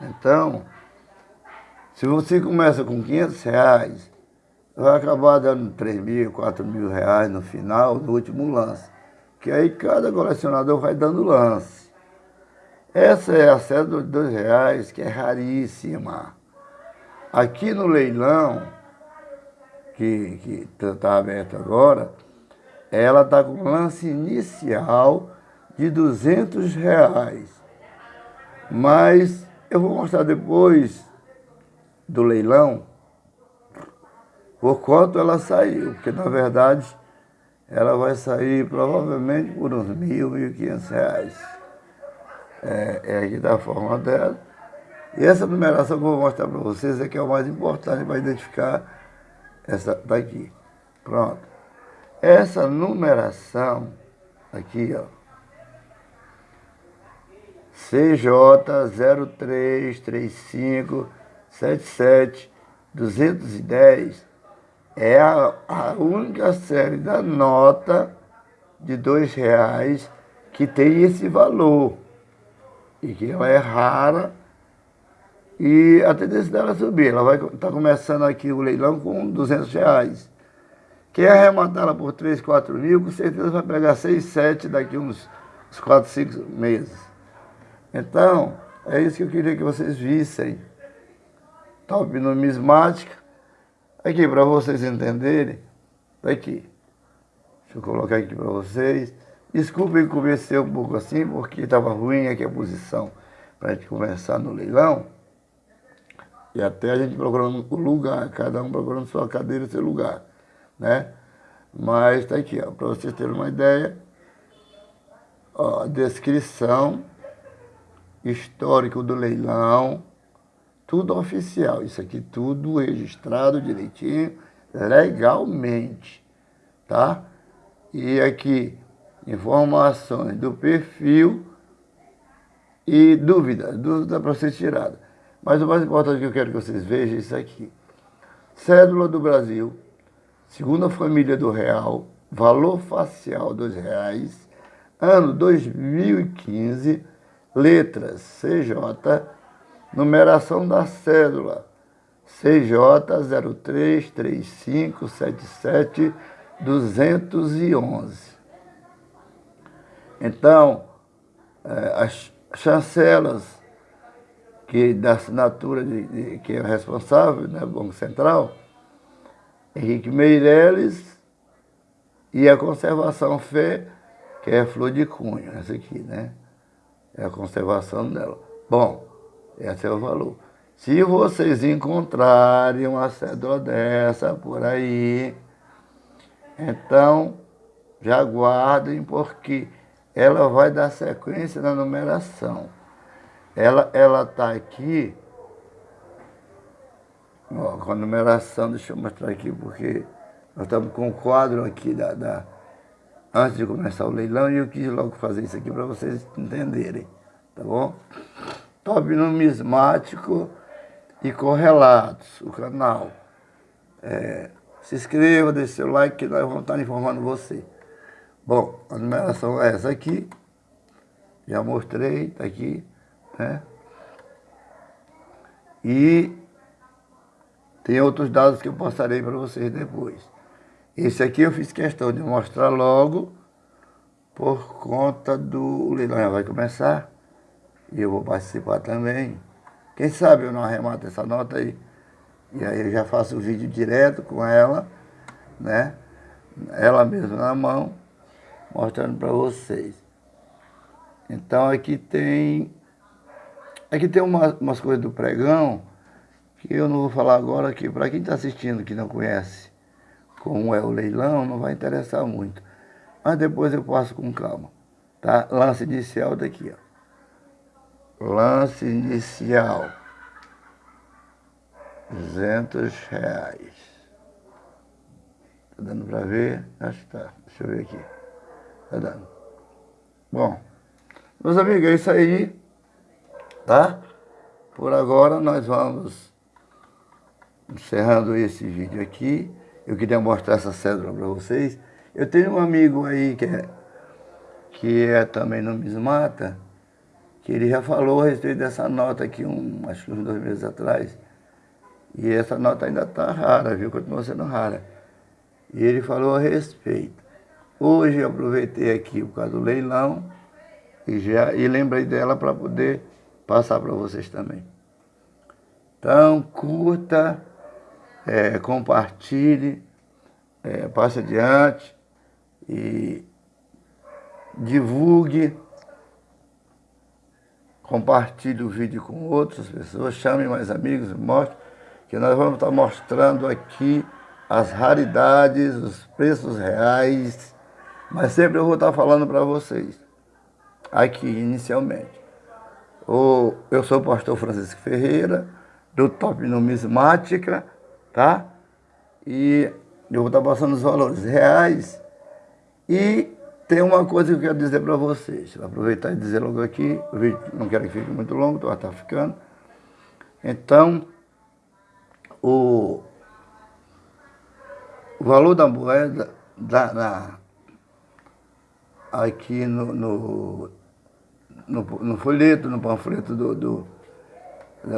Então, se você começa com 500 reais, vai acabar dando 3 mil, 4 mil reais no final, no último lance. Que aí cada colecionador vai dando lance. Essa é a cédula de dois reais, que é raríssima. Aqui no leilão, que está aberto agora, ela está com lance inicial de 200 reais. Mas eu vou mostrar depois do leilão por quanto ela saiu, porque na verdade ela vai sair provavelmente por uns mil, mil e quinhentos reais. É, é aqui da forma dela. E essa numeração que eu vou mostrar para vocês é que é o mais importante para identificar essa daqui. Pronto. Essa numeração aqui, ó. CJ 033577 210 é a, a única série da nota de dois reais que tem esse valor e que ela é rara e a tendência dela é subir. Ela vai estar tá começando aqui o leilão com 200 reais. Quem arrematar ela por 3, 4 mil, com certeza vai pegar 6, 7 daqui uns, uns 4, 5 meses. Então, é isso que eu queria que vocês vissem. Top numismática. Aqui, para vocês entenderem, tá aqui. Deixa eu colocar aqui para vocês. Desculpem comecei um pouco assim, porque estava ruim aqui a posição para a gente começar no leilão. E até a gente procurando o lugar, cada um procurando sua cadeira seu lugar, né? Mas está aqui, para vocês terem uma ideia, ó, a descrição, histórico do leilão, tudo oficial, isso aqui tudo registrado direitinho, legalmente, tá? E aqui, informações do perfil e dúvida, dúvida para ser tirada. Mas o mais importante que eu quero que vocês vejam é isso aqui. Cédula do Brasil, segunda família do real, valor facial dos reais, ano 2015, letras CJ, numeração da cédula, CJ 033577 211. Então, eh, as chancelas que da assinatura de, de, que é responsável, né, Banco Central, Henrique Meirelles, e a conservação fé, que é flor de cunho, essa aqui, né? É a conservação dela. Bom, esse é o valor. Se vocês encontrarem uma cédula dessa por aí, então já guardem, porque ela vai dar sequência na numeração. Ela está aqui, ó, com a numeração, deixa eu mostrar aqui, porque nós estamos com o quadro aqui da, da, antes de começar o leilão, e eu quis logo fazer isso aqui para vocês entenderem, tá bom? Top numismático e correlatos, o canal. É, se inscreva, deixe seu like que nós vamos estar informando você. Bom, a numeração é essa aqui. Já mostrei, tá aqui né? E tem outros dados que eu passarei para vocês depois. Esse aqui eu fiz questão de mostrar logo por conta do leilão já vai começar e eu vou participar também. Quem sabe eu não arremato essa nota aí. E aí eu já faço o vídeo direto com ela, né? Ela mesma na mão, mostrando para vocês. Então aqui tem Aqui tem uma, umas coisas do pregão que eu não vou falar agora, que para quem está assistindo que não conhece como é o leilão, não vai interessar muito. Mas depois eu passo com calma. Tá? Lance inicial daqui, ó. Lance inicial. 200 reais. Tá dando para ver? Acho que tá. Deixa eu ver aqui. Tá dando. Bom, meus amigos, é isso aí tá? Por agora nós vamos encerrando esse vídeo aqui. Eu queria mostrar essa cédula para vocês. Eu tenho um amigo aí que é, que é também no Mismata, que ele já falou a respeito dessa nota aqui, um, acho que uns dois meses atrás. E essa nota ainda está rara, viu? Continua sendo rara. E ele falou a respeito. Hoje eu aproveitei aqui por causa do leilão e, já, e lembrei dela para poder passar para vocês também. Então, curta, é, compartilhe, é, passe adiante e divulgue, compartilhe o vídeo com outras pessoas, chame mais amigos, mostre que nós vamos estar mostrando aqui as raridades, os preços reais, mas sempre eu vou estar falando para vocês, aqui inicialmente. O, eu sou o pastor Francisco Ferreira, do Top Numismática, tá? E eu vou estar passando os valores reais. E tem uma coisa que eu quero dizer para vocês. Vou aproveitar e dizer logo aqui, o vídeo não quero que fique muito longo, está ficando. Então, o, o valor da moeda da, na, aqui no, no, no, no, folheto, no panfleto do, do,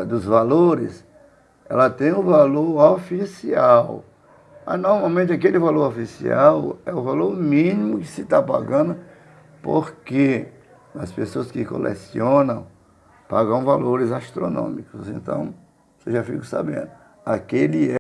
dos valores, ela tem o valor oficial. Mas normalmente aquele valor oficial é o valor mínimo que se está pagando, porque as pessoas que colecionam pagam valores astronômicos. Então, você já fica sabendo aquele é